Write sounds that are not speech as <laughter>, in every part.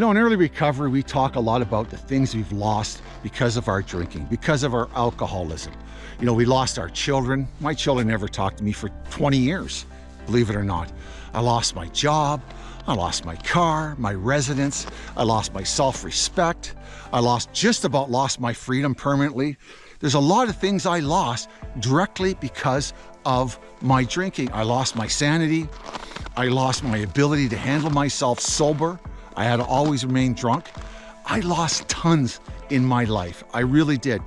know, in early recovery, we talk a lot about the things we've lost because of our drinking, because of our alcoholism. You know, we lost our children. My children never talked to me for 20 years, believe it or not. I lost my job. I lost my car, my residence. I lost my self-respect. I lost just about lost my freedom permanently. There's a lot of things I lost directly because of my drinking. I lost my sanity. I lost my ability to handle myself sober. I had always remain drunk. I lost tons in my life. I really did.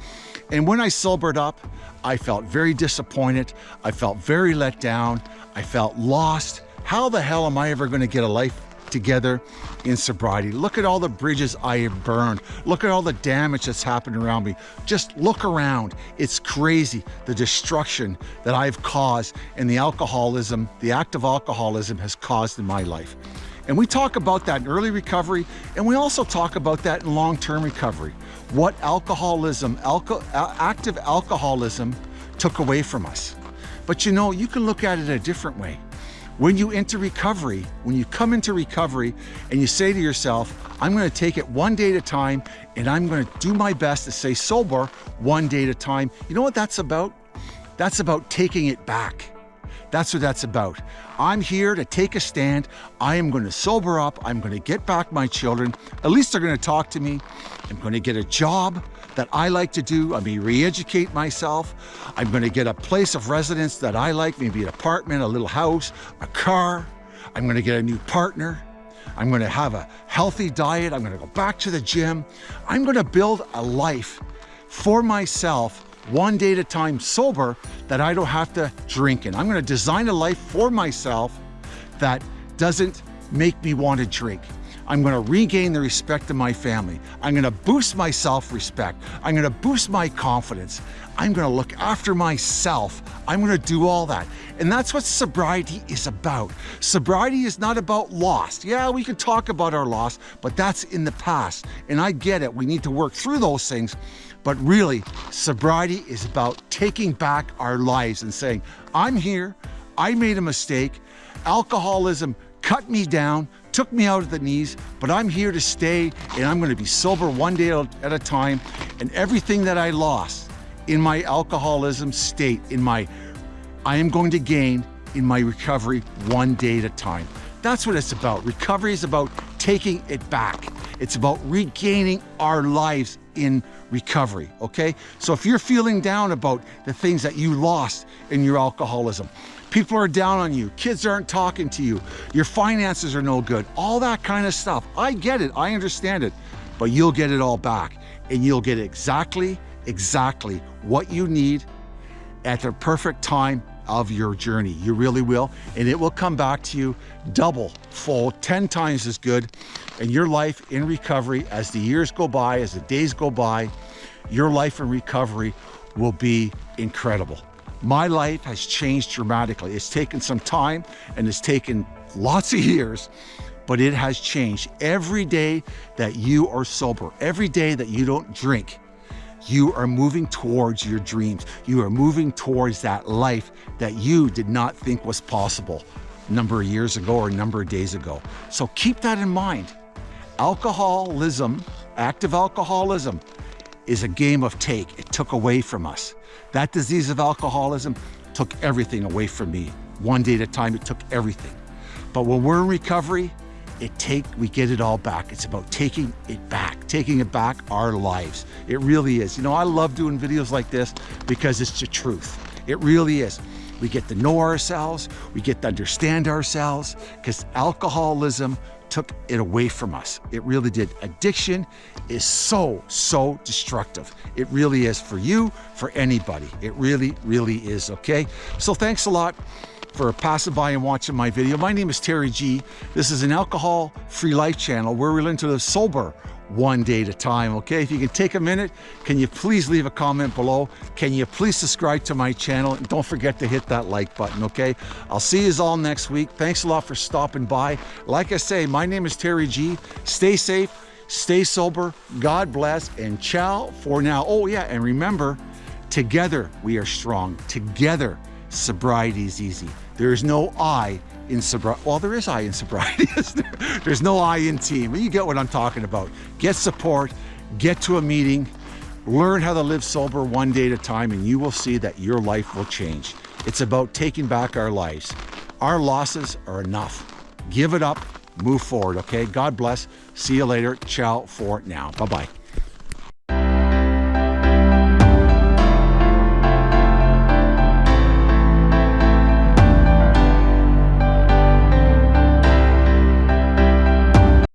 And when I sobered up, I felt very disappointed. I felt very let down. I felt lost. How the hell am I ever going to get a life together in sobriety? Look at all the bridges I have burned. Look at all the damage that's happened around me. Just look around. It's crazy the destruction that I've caused and the alcoholism, the act of alcoholism has caused in my life. And we talk about that in early recovery, and we also talk about that in long-term recovery. What alcoholism, alco active alcoholism took away from us. But you know, you can look at it a different way. When you enter recovery, when you come into recovery and you say to yourself, I'm gonna take it one day at a time and I'm gonna do my best to stay sober one day at a time. You know what that's about? That's about taking it back. That's what that's about. I'm here to take a stand. I am going to sober up. I'm going to get back my children. At least they're going to talk to me. I'm going to get a job that I like to do. Going to re-educate myself. I'm going to get a place of residence that I like, maybe an apartment, a little house, a car. I'm going to get a new partner. I'm going to have a healthy diet. I'm going to go back to the gym. I'm going to build a life for myself one day at a time sober that I don't have to drink in. I'm gonna design a life for myself that doesn't make me want to drink. I'm gonna regain the respect of my family. I'm gonna boost my self-respect. I'm gonna boost my confidence. I'm gonna look after myself. I'm gonna do all that. And that's what sobriety is about. Sobriety is not about loss. Yeah, we can talk about our loss, but that's in the past. And I get it, we need to work through those things. But really, sobriety is about taking back our lives and saying, I'm here, I made a mistake, alcoholism cut me down, took me out of the knees, but I'm here to stay and I'm gonna be sober one day at a time. And everything that I lost in my alcoholism state, in my, I am going to gain in my recovery one day at a time. That's what it's about. Recovery is about taking it back. It's about regaining our lives in recovery, okay? So if you're feeling down about the things that you lost in your alcoholism, people are down on you, kids aren't talking to you, your finances are no good, all that kind of stuff. I get it, I understand it, but you'll get it all back and you'll get exactly, exactly what you need at the perfect time of your journey. You really will. And it will come back to you double, full, 10 times as good. And your life in recovery, as the years go by, as the days go by, your life in recovery will be incredible. My life has changed dramatically. It's taken some time and it's taken lots of years, but it has changed. Every day that you are sober, every day that you don't drink, you are moving towards your dreams. You are moving towards that life that you did not think was possible a number of years ago or a number of days ago. So keep that in mind. Alcoholism, active alcoholism, is a game of take. It took away from us. That disease of alcoholism took everything away from me. One day at a time, it took everything. But when we're in recovery, it take we get it all back. It's about taking it back, taking it back our lives. It really is. You know, I love doing videos like this because it's the truth. It really is. We get to know ourselves, we get to understand ourselves, because alcoholism took it away from us. It really did. Addiction is so, so destructive. It really is for you, for anybody. It really, really is, okay? So thanks a lot for passing by and watching my video. My name is Terry G. This is an alcohol-free life channel where we learn to live sober one day at a time, okay? If you can take a minute, can you please leave a comment below? Can you please subscribe to my channel? And don't forget to hit that like button, okay? I'll see you all next week. Thanks a lot for stopping by. Like I say, my name is Terry G. Stay safe, stay sober, God bless, and ciao for now. Oh yeah, and remember, together we are strong. Together sobriety is easy. There is no I in sobriety. Well, there is I in sobriety, <laughs> there? There's no I in team. You get what I'm talking about. Get support, get to a meeting, learn how to live sober one day at a time, and you will see that your life will change. It's about taking back our lives. Our losses are enough. Give it up, move forward, okay? God bless. See you later. Ciao for now. Bye-bye.